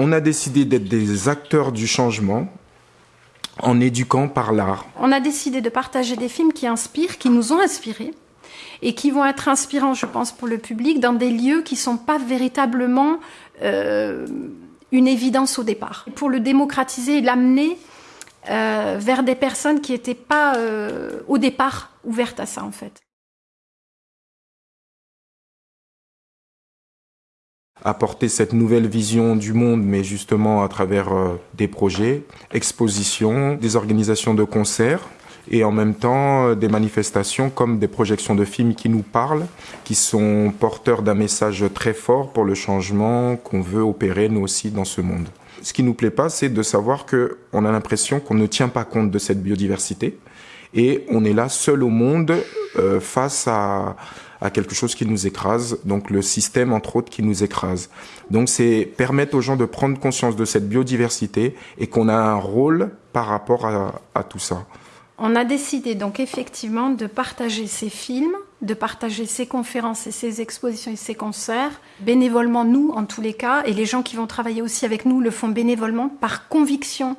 On a décidé d'être des acteurs du changement en éduquant par l'art. On a décidé de partager des films qui inspirent, qui nous ont inspirés et qui vont être inspirants, je pense, pour le public dans des lieux qui ne sont pas véritablement euh, une évidence au départ. Pour le démocratiser et l'amener euh, vers des personnes qui n'étaient pas euh, au départ ouvertes à ça, en fait. Apporter cette nouvelle vision du monde, mais justement à travers des projets, expositions, des organisations de concerts, et en même temps euh, des manifestations comme des projections de films qui nous parlent, qui sont porteurs d'un message très fort pour le changement qu'on veut opérer nous aussi dans ce monde. Ce qui nous plaît pas, c'est de savoir que on a l'impression qu'on ne tient pas compte de cette biodiversité et on est là seul au monde euh, face à, à quelque chose qui nous écrase, donc le système entre autres qui nous écrase. Donc c'est permettre aux gens de prendre conscience de cette biodiversité et qu'on a un rôle par rapport à, à tout ça. On a décidé donc effectivement de partager ces films, de partager ces conférences et ces expositions et ces concerts, bénévolement nous en tous les cas, et les gens qui vont travailler aussi avec nous le font bénévolement par conviction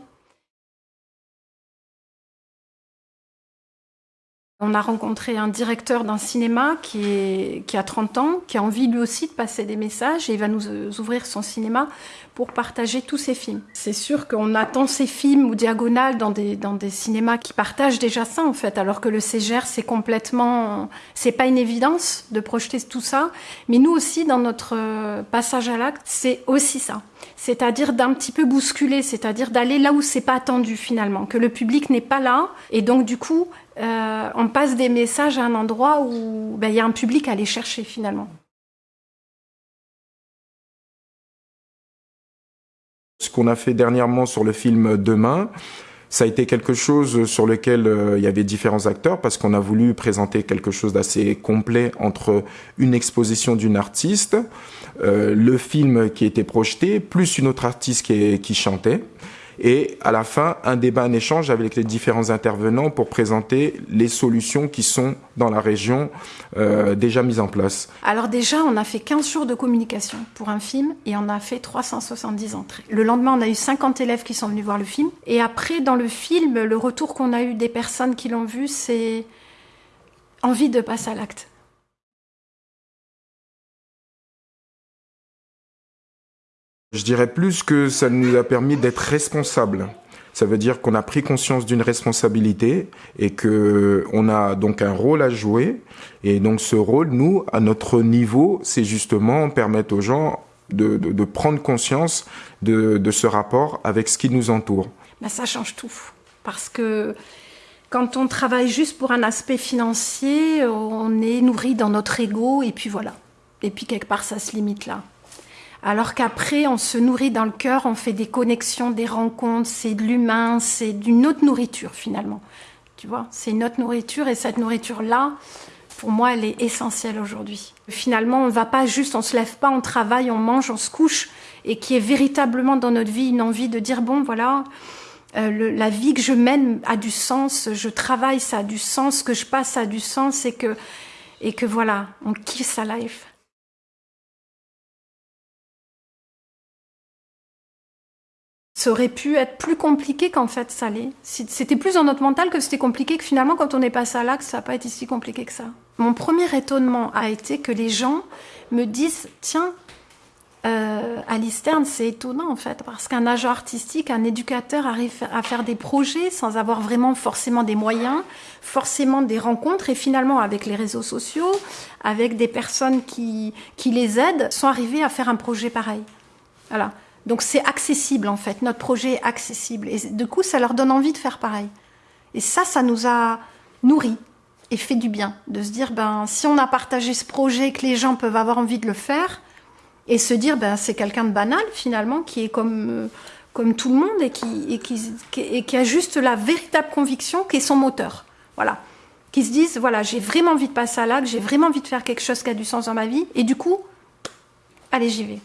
On a rencontré un directeur d'un cinéma qui, a 30 ans, qui a envie lui aussi de passer des messages et il va nous euh, ouvrir son cinéma pour partager tous ses films. C'est sûr qu'on attend ces films ou diagonales dans des, dans des cinémas qui partagent déjà ça en fait, alors que le CGR c'est complètement, c'est pas une évidence de projeter tout ça, mais nous aussi dans notre euh, passage à l'acte, c'est aussi ça. C'est-à-dire d'un petit peu bousculer, c'est-à-dire d'aller là où c'est pas attendu finalement, que le public n'est pas là et donc du coup euh, on passe des messages à un endroit où ben, il y a un public à aller chercher finalement. Ce qu'on a fait dernièrement sur le film Demain, ça a été quelque chose sur lequel euh, il y avait différents acteurs parce qu'on a voulu présenter quelque chose d'assez complet entre une exposition d'une artiste, euh, le film qui était projeté, plus une autre artiste qui chantait et à la fin, un débat, un échange avec les différents intervenants pour présenter les solutions qui sont dans la région euh, déjà mises en place. Alors déjà, on a fait 15 jours de communication pour un film et on a fait 370 entrées. Le lendemain, on a eu 50 élèves qui sont venus voir le film. Et après, dans le film, le retour qu'on a eu des personnes qui l'ont vu, c'est envie de passer à l'acte. Je dirais plus que ça nous a permis d'être responsables. Ça veut dire qu'on a pris conscience d'une responsabilité et que on a donc un rôle à jouer. Et donc ce rôle, nous, à notre niveau, c'est justement permettre aux gens de, prendre conscience de, de, ce rapport avec ce qui nous entoure. Ben, ça change tout. Parce que quand on travaille juste pour un aspect financier, on est nourri dans notre ego et puis voilà. Et puis quelque part, ça se limite là. Alors qu'après, on se nourrit dans le cœur, on fait des connexions, des rencontres, c'est de l'humain, c'est d'une autre nourriture finalement. Tu vois, c'est une autre nourriture et cette nourriture-là, pour moi, elle est essentielle aujourd'hui. Finalement, on ne va pas juste, on se lève pas, on travaille, on mange, on se couche et qui est véritablement dans notre vie une envie de dire bon, voilà, euh, la vie que je mène a du sens, je travaille, ça a du sens, ce que je passe a du sens et que, et que voilà, on kiffe sa life. Ça aurait pu être plus compliqué qu'en fait ça l'est. C'était plus dans notre mental que c'était compliqué, que finalement quand on est passé à l'axe, ça n'a pas été si compliqué que ça. Mon premier étonnement a été que les gens me disent, tiens, euh, à l'Isterne, c'est étonnant en fait, parce qu'un agent artistique, un éducateur arrive à faire des projets sans avoir vraiment forcément des moyens, forcément des rencontres, et finalement avec les réseaux sociaux, avec des personnes qui, qui les aident, sont arrivés à faire un projet pareil. Voilà. Donc c'est accessible en fait, notre projet est accessible. Et du coup, ça leur donne envie de faire pareil. Et ça, ça nous a nourris et fait du bien de se dire, ben, si on a partagé ce projet, que les gens peuvent avoir envie de le faire, et se dire, ben, c'est quelqu'un de banal finalement, qui est comme, euh, comme tout le monde et qui, et, qui, et qui a juste la véritable conviction qui est son moteur. Voilà. Qui se disent, voilà, j'ai vraiment envie de passer à l'acte, j'ai vraiment envie de faire quelque chose qui a du sens dans ma vie, et du coup, allez, j'y vais.